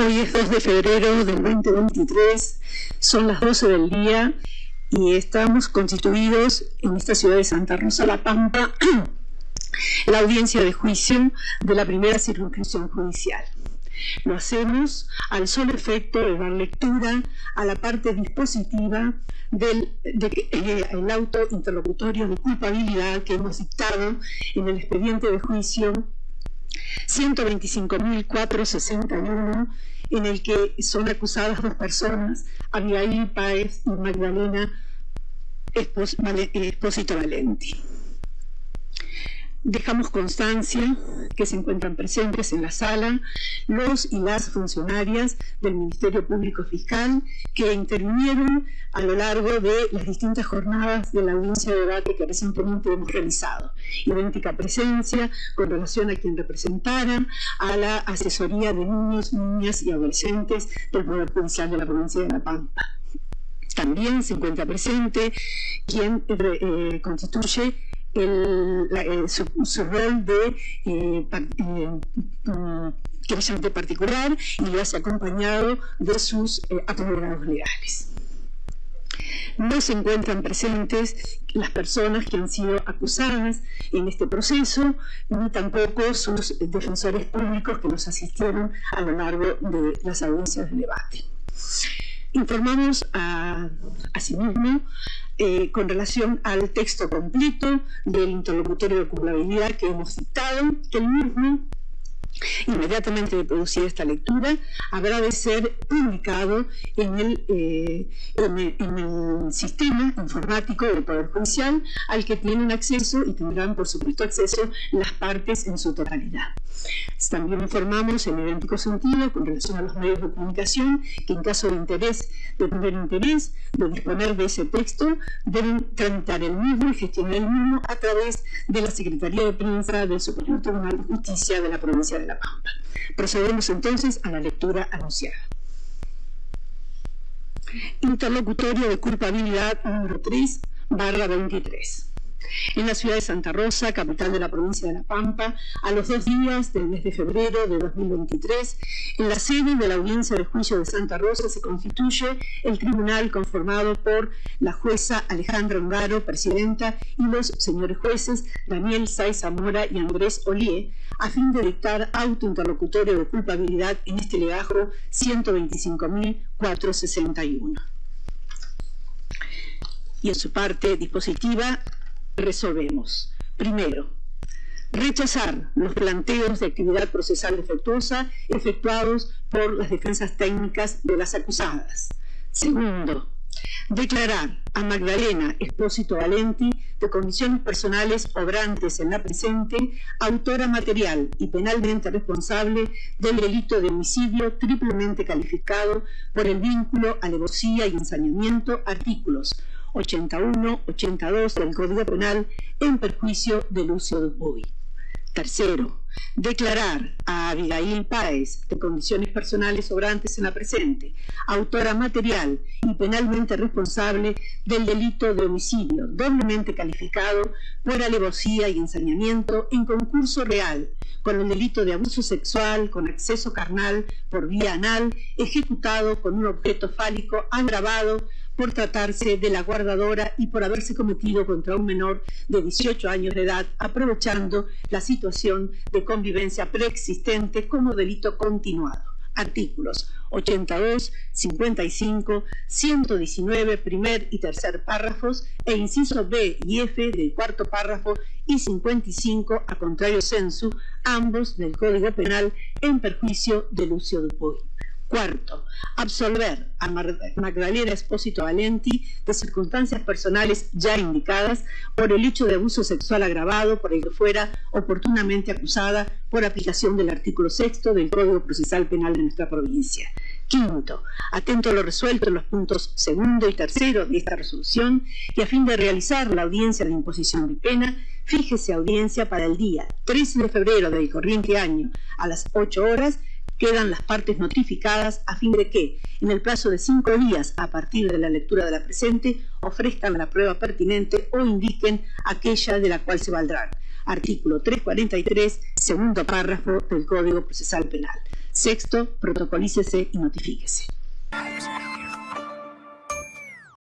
Hoy es 2 de febrero del 2023, son las 12 del día y estamos constituidos en esta ciudad de Santa Rosa La Pampa la audiencia de juicio de la primera circunscripción judicial. Lo hacemos al solo efecto de dar lectura a la parte dispositiva del eh, auto interlocutorio de culpabilidad que hemos dictado en el expediente de juicio 125.461 en el que son acusadas dos personas, Abigail Páez y Magdalena Espósito Valenti. Dejamos constancia que se encuentran presentes en la sala los y las funcionarias del Ministerio Público Fiscal que intervinieron a lo largo de las distintas jornadas de la audiencia de debate que recientemente hemos realizado. Idéntica presencia con relación a quien representaran a la asesoría de niños, niñas y adolescentes del Poder Judicial de la provincia de La Pampa. También se encuentra presente quien eh, constituye su, rol de eh, eh, particular y lo hace acompañado de sus eh, apoderados legales. No se encuentran presentes las personas que han sido acusadas en este proceso, ni tampoco sus defensores públicos que nos asistieron a lo largo de las audiencias de debate. Informamos a, asimismo eh, con relación al texto completo del interlocutorio de culpabilidad que hemos citado, que el mismo Inmediatamente de producir esta lectura, habrá de ser publicado en el, eh, en, el, sistema informático del Poder Judicial al que tienen acceso y tendrán, por supuesto, acceso las partes en su totalidad. También informamos en idéntico sentido con relación a los medios de comunicación que en caso de interés, de tener interés, de disponer de ese texto, deben tramitar el mismo y gestionar el mismo a través de la Secretaría de Prensa del Superior Tribunal de Justicia de la provincia de La Pampa. Procedemos entonces a la lectura anunciada. Interlocutorio de culpabilidad número 3 barra 23 en la ciudad de Santa Rosa, capital de la provincia de La Pampa, a los dos días del mes de febrero de 2023, en la sede de la audiencia de juicio de Santa Rosa se constituye el tribunal conformado por la jueza Alejandra Ungaro, presidenta, y los señores jueces Daniel Saiz Zamora y Andrés Olié, a fin de dictar auto interlocutorio de culpabilidad en este legajo 125.461 y en su parte dispositiva resolvemos. Primero, rechazar los planteos de actividad procesal defectuosa efectuados por las defensas técnicas de las acusadas. Segundo, declarar a Magdalena Espósito Valenti de condiciones personales obrantes en la presente, autora material y penalmente responsable del delito de homicidio triplemente calificado por el vínculo, alevosía y ensañamiento, artículos 81, 82 del Código Penal en perjuicio de Lucio Dupuy. Tercero, declarar a Abigail Páez de condiciones personales sobrantes en la presente, autora material y penalmente responsable del delito de homicidio, doblemente calificado por alevosía y ensañamiento en concurso real, con el delito de abuso sexual con acceso carnal por vía anal, ejecutado con un objeto fálico agravado por tratarse de la guardadora y por haberse cometido contra un menor de 18 años de edad, aprovechando la situación de convivencia preexistente como delito continuado. Artículos 82, 55, 119, primer y tercer párrafos e inciso B y F del cuarto párrafo y 55 a contrario censu, ambos del Código Penal en perjuicio de Lucio Dupuy. Cuarto, absolver a Magdalena Espósito Valenti de circunstancias personales ya indicadas por el hecho de abuso sexual agravado por el que fuera oportunamente acusada por aplicación del artículo sexto del Código Procesal Penal de nuestra provincia. Quinto, atento a lo resuelto en los puntos segundo y tercero de esta resolución y a fin de realizar la audiencia de imposición de pena, fíjese audiencia para el día 13 de febrero del corriente año a las 8 horas quedan las partes notificadas a fin de que, en el plazo de cinco días a partir de la lectura de la presente, ofrezcan la prueba pertinente o indiquen aquella de la cual se valdrán. Artículo 343, segundo párrafo del Código Procesal Penal. Sexto, protocolícese y notifíquese.